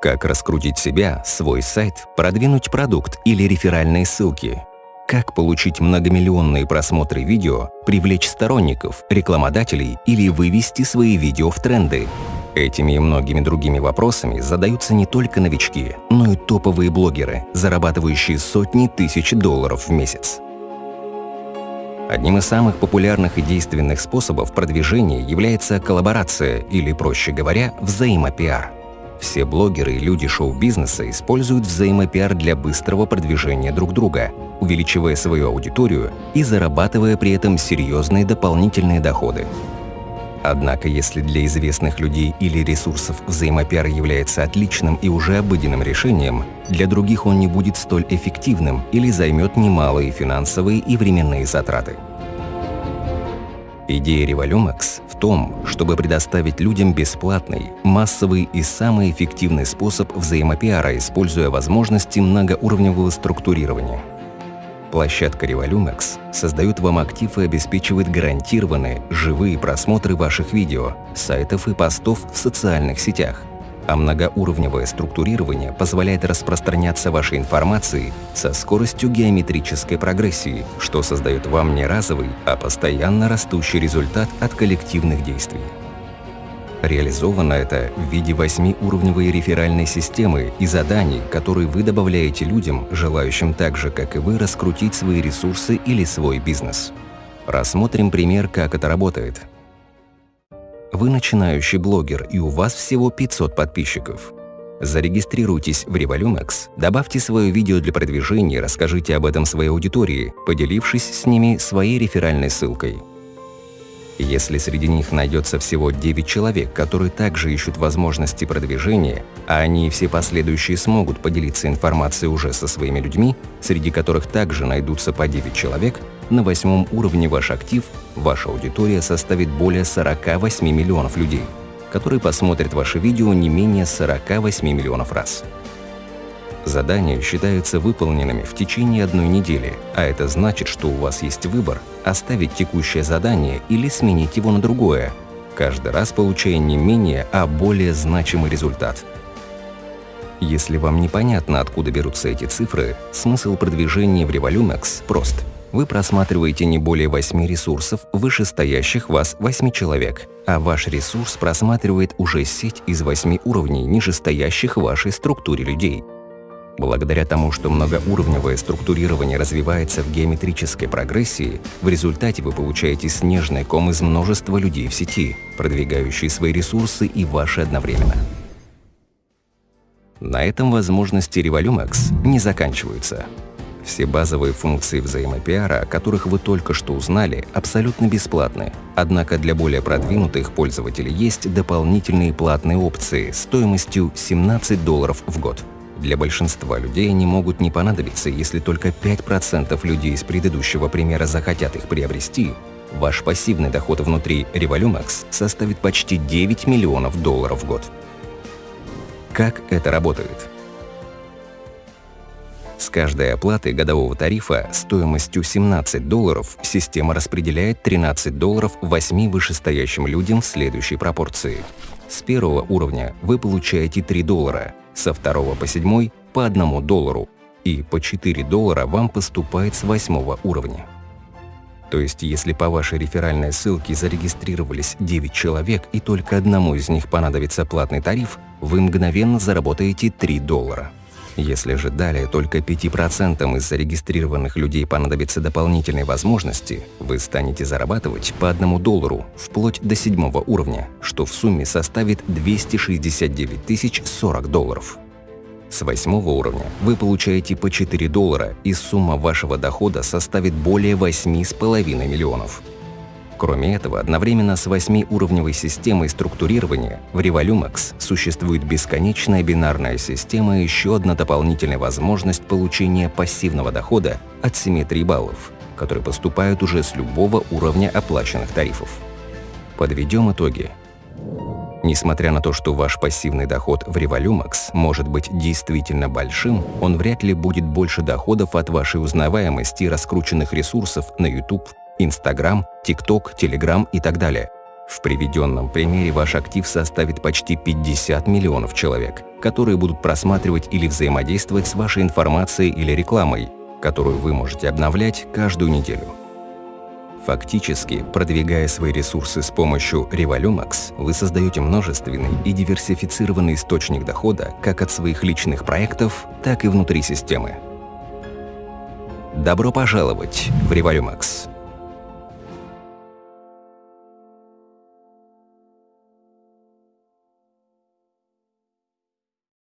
Как раскрутить себя, свой сайт, продвинуть продукт или реферальные ссылки. Как получить многомиллионные просмотры видео, привлечь сторонников, рекламодателей или вывести свои видео в тренды. Этими и многими другими вопросами задаются не только новички, но и топовые блогеры, зарабатывающие сотни тысяч долларов в месяц. Одним из самых популярных и действенных способов продвижения является коллаборация или, проще говоря, взаимопиар. Все блогеры и люди шоу-бизнеса используют взаимопиар для быстрого продвижения друг друга, увеличивая свою аудиторию и зарабатывая при этом серьезные дополнительные доходы. Однако, если для известных людей или ресурсов взаимопиар является отличным и уже обыденным решением, для других он не будет столь эффективным или займет немалые финансовые и временные затраты. Идея Revolumax в том, чтобы предоставить людям бесплатный, массовый и самый эффективный способ взаимопиара, используя возможности многоуровневого структурирования – Площадка Revolumex создает вам актив и обеспечивает гарантированные, живые просмотры ваших видео, сайтов и постов в социальных сетях. А многоуровневое структурирование позволяет распространяться вашей информацией со скоростью геометрической прогрессии, что создает вам не разовый, а постоянно растущий результат от коллективных действий. Реализовано это в виде восьмиуровневой реферальной системы и заданий, которые вы добавляете людям, желающим так же, как и вы, раскрутить свои ресурсы или свой бизнес. Рассмотрим пример, как это работает. Вы начинающий блогер, и у вас всего 500 подписчиков. Зарегистрируйтесь в Revolumex, добавьте свое видео для продвижения и расскажите об этом своей аудитории, поделившись с ними своей реферальной ссылкой. Если среди них найдется всего 9 человек, которые также ищут возможности продвижения, а они и все последующие смогут поделиться информацией уже со своими людьми, среди которых также найдутся по 9 человек, на восьмом уровне ваш актив, ваша аудитория составит более 48 миллионов людей, которые посмотрят ваше видео не менее 48 миллионов раз. Задания считаются выполненными в течение одной недели, а это значит, что у вас есть выбор – оставить текущее задание или сменить его на другое, каждый раз получая не менее, а более значимый результат. Если вам непонятно, откуда берутся эти цифры, смысл продвижения в Revolumex прост. Вы просматриваете не более 8 ресурсов вышестоящих вас 8 человек, а ваш ресурс просматривает уже сеть из 8 уровней нижестоящих в вашей структуре людей – Благодаря тому, что многоуровневое структурирование развивается в геометрической прогрессии, в результате вы получаете снежный ком из множества людей в сети, продвигающие свои ресурсы и ваши одновременно. На этом возможности Revolumax не заканчиваются. Все базовые функции взаимопиара, о которых вы только что узнали, абсолютно бесплатны. Однако для более продвинутых пользователей есть дополнительные платные опции стоимостью 17 долларов в год. Для большинства людей они могут не понадобиться, если только 5% людей из предыдущего примера захотят их приобрести. Ваш пассивный доход внутри Revolumax составит почти 9 миллионов долларов в год. Как это работает? С каждой оплаты годового тарифа стоимостью 17 долларов система распределяет 13 долларов 8 вышестоящим людям в следующей пропорции. С первого уровня вы получаете 3 доллара, со второго по седьмой по одному доллару, и по 4 доллара вам поступает с восьмого уровня. То есть, если по вашей реферальной ссылке зарегистрировались 9 человек и только одному из них понадобится платный тариф, вы мгновенно заработаете 3 доллара. Если же далее только 5% из зарегистрированных людей понадобится дополнительной возможности, вы станете зарабатывать по 1 доллару вплоть до седьмого уровня, что в сумме составит 269 тысяч 40 долларов. С восьмого уровня вы получаете по 4 доллара, и сумма вашего дохода составит более 8,5 миллионов. Кроме этого, одновременно с восьмиуровневой системой структурирования в Revolumax существует бесконечная бинарная система и еще одна дополнительная возможность получения пассивного дохода от симметрии баллов, которые поступают уже с любого уровня оплаченных тарифов. Подведем итоги. Несмотря на то, что ваш пассивный доход в Revolumax может быть действительно большим, он вряд ли будет больше доходов от вашей узнаваемости раскрученных ресурсов на YouTube, Instagram, TikTok, Telegram и так далее. В приведенном примере ваш актив составит почти 50 миллионов человек, которые будут просматривать или взаимодействовать с вашей информацией или рекламой, которую вы можете обновлять каждую неделю. Фактически, продвигая свои ресурсы с помощью Revolumax, вы создаете множественный и диверсифицированный источник дохода как от своих личных проектов, так и внутри системы. Добро пожаловать в Revolumax!